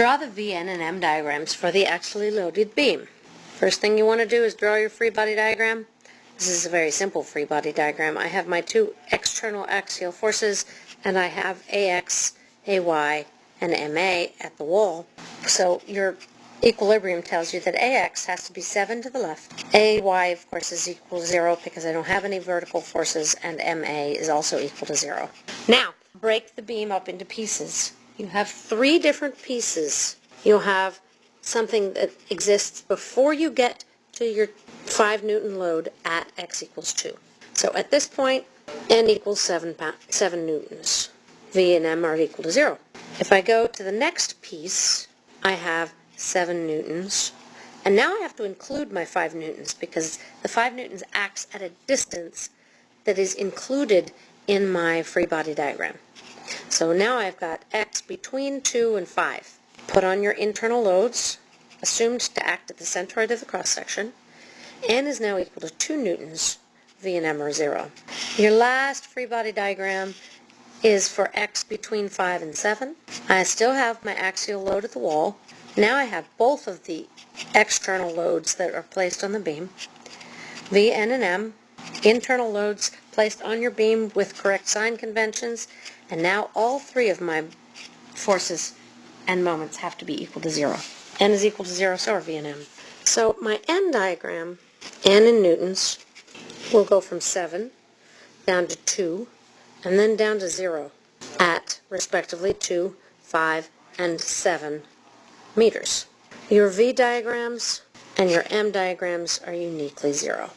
Draw the VN and M diagrams for the axially loaded beam. First thing you want to do is draw your free body diagram. This is a very simple free body diagram. I have my two external axial forces and I have AX, AY, and MA at the wall. So your equilibrium tells you that AX has to be 7 to the left. AY, of course, is equal to 0 because I don't have any vertical forces, and MA is also equal to 0. Now, break the beam up into pieces. You have three different pieces. You'll have something that exists before you get to your 5 Newton load at x equals 2. So at this point, n equals 7, 7 newtons. V and m are equal to 0. If I go to the next piece, I have 7 newtons. And now I have to include my 5 newtons because the 5 newtons acts at a distance that is included in my free body diagram. So now I've got x between 2 and 5. Put on your internal loads, assumed to act at the centroid of the cross-section. n is now equal to 2 newtons. V and m are 0. Your last free body diagram is for x between 5 and 7. I still have my axial load at the wall. Now I have both of the external loads that are placed on the beam. V, N, and M, internal loads placed on your beam with correct sign conventions, and now all three of my forces and moments have to be equal to zero. N is equal to zero, so are V and M. So my N diagram, N in newtons, will go from 7 down to 2, and then down to 0 at, respectively, 2, 5, and 7 meters. Your V diagrams and your M diagrams are uniquely 0.